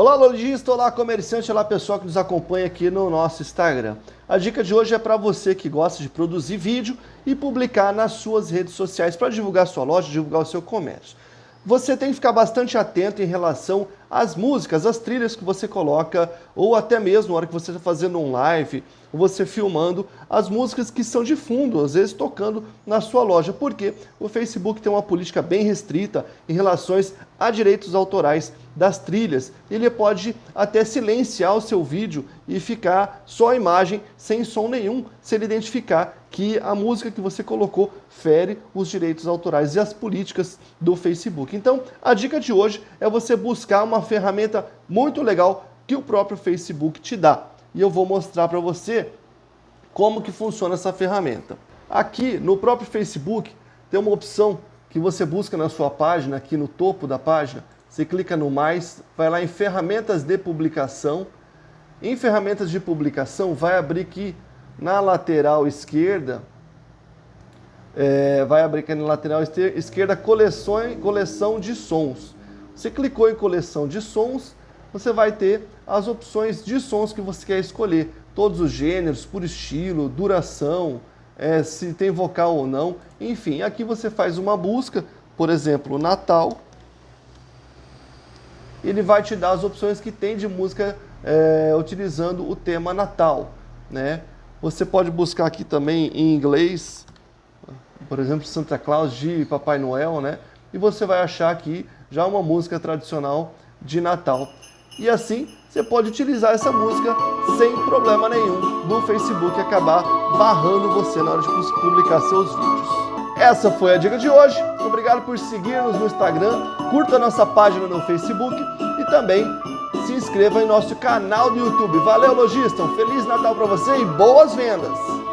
Olá lojista, olá comerciante, olá pessoal que nos acompanha aqui no nosso Instagram. A dica de hoje é para você que gosta de produzir vídeo e publicar nas suas redes sociais para divulgar sua loja, divulgar o seu comércio. Você tem que ficar bastante atento em relação às músicas, às trilhas que você coloca, ou até mesmo na hora que você está fazendo um live, você filmando as músicas que são de fundo, às vezes tocando na sua loja, porque o Facebook tem uma política bem restrita em relação a direitos autorais das trilhas. Ele pode até silenciar o seu vídeo e ficar só a imagem sem som nenhum, se ele identificar que a música que você colocou fere os direitos autorais e as políticas do Facebook. Então, a dica de hoje é você buscar uma ferramenta muito legal que o próprio Facebook te dá e eu vou mostrar para você como que funciona essa ferramenta. Aqui no próprio Facebook tem uma opção que você busca na sua página, aqui no topo da página, você clica no mais, vai lá em ferramentas de publicação, em ferramentas de publicação vai abrir aqui na lateral esquerda, é, vai abrir aqui na lateral esquerda coleção, coleção de sons. Você clicou em coleção de sons, você vai ter as opções de sons que você quer escolher. Todos os gêneros, por estilo, duração, é, se tem vocal ou não. Enfim, aqui você faz uma busca, por exemplo, Natal. Ele vai te dar as opções que tem de música é, utilizando o tema Natal. Né? Você pode buscar aqui também em inglês, por exemplo, Santa Claus de Papai Noel, né? E você vai achar aqui já uma música tradicional de Natal. E assim você pode utilizar essa música sem problema nenhum no Facebook acabar barrando você na hora de publicar seus vídeos. Essa foi a dica de hoje. Obrigado por seguir-nos no Instagram, curta nossa página no Facebook e também se inscreva em nosso canal do YouTube. Valeu, lojista! Um Feliz Natal para você e boas vendas!